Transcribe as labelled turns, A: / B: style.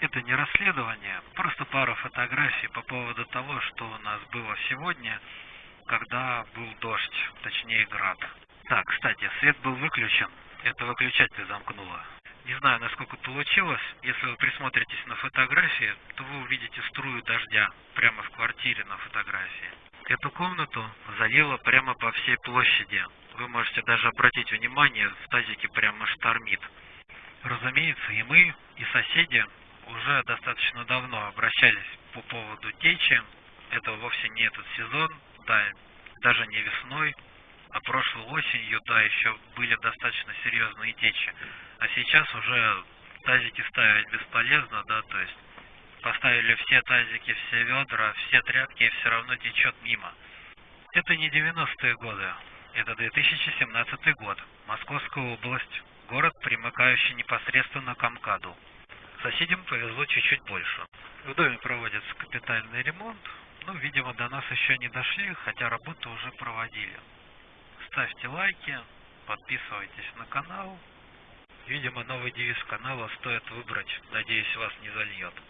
A: Это не расследование, просто пара фотографий по поводу того, что у нас было сегодня, когда был дождь, точнее град. Так, кстати, свет был выключен, это выключатель замкнуло. Не знаю, насколько получилось. Если вы присмотритесь на фотографии, то вы увидите струю дождя прямо в квартире на фотографии. Эту комнату залило прямо по всей площади. Вы можете даже обратить внимание, в тазике прямо штормит. Разумеется, и мы, и соседи уже достаточно давно обращались по поводу течи. Это вовсе не этот сезон, да, даже не весной, а прошлой осенью, да, еще были достаточно серьезные течи. А сейчас уже тазики ставить бесполезно, да, то есть поставили все тазики, все ведра, все тряпки, и все равно течет мимо. Это не 90-е годы, это 2017 год, Московская область, город, примыкающий непосредственно к МКАДу. Соседям повезло чуть-чуть больше. В доме проводится капитальный ремонт, ну, видимо, до нас еще не дошли, хотя работы уже проводили. Ставьте лайки, подписывайтесь на канал. Видимо, новый девиз канала стоит выбрать. Надеюсь, вас не зальет.